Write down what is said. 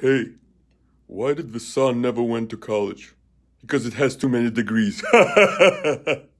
Hey, why did the son never went to college? Because it has too many degrees.